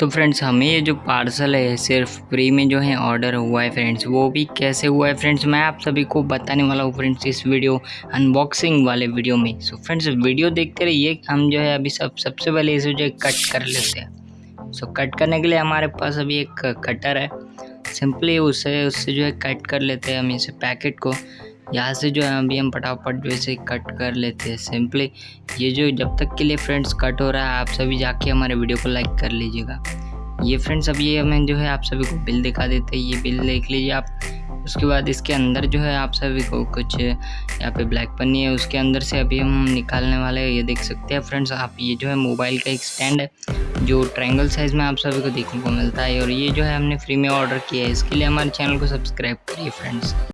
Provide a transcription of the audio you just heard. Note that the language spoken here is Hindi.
तो फ्रेंड्स हमें ये जो पार्सल है सिर्फ़ फ्री में जो है ऑर्डर हुआ है फ्रेंड्स वो भी कैसे हुआ है फ्रेंड्स मैं आप सभी को बताने वाला हूँ फ्रेंड्स इस वीडियो अनबॉक्सिंग वाले वीडियो में। सो so, फ्रेंड्स वीडियो देखते रहिए हम जो है अभी सब सबसे पहले इसे जो है कट कर लेते हैं। सो so, कट करने के लिए हमारे पास अभी एक कटर है। सिंपली उसे उससे जो है कट कर लेते हैं हम इसे पैकेट को। यहाँ से जो है अभी हम फटाफट जो इसे कट कर लेते हैं सिंपली ये जो जब तक के लिए फ्रेंड्स कट हो रहा है, आप सभी जाके हमारे वीडियो को लाइक कर लीजिएगा। ये फ्रेंड्स अब ये हमें जो है आप सभी को बिल दिखा देते हैं। ये बिल देख लीजिए आप। उसके बाद इसके अंदर जो है आप सभी को कुछ, यहाँ पे ब्लैक पन्नी है। उसके अंदर से अभी हम निकालने वाले ये देख सकते हैं फ्रेंड्स आप ये जो है मोबाइल का एक स्टैंड है, जो ट्रायंगल साइज़ में आप सभी को देखने को मिलता है। और ये जो है हमने फ्री में ऑर्डर किया है। इसके लिए हमारे चैनल को सब्सक्राइब करिए फ्रेंड्स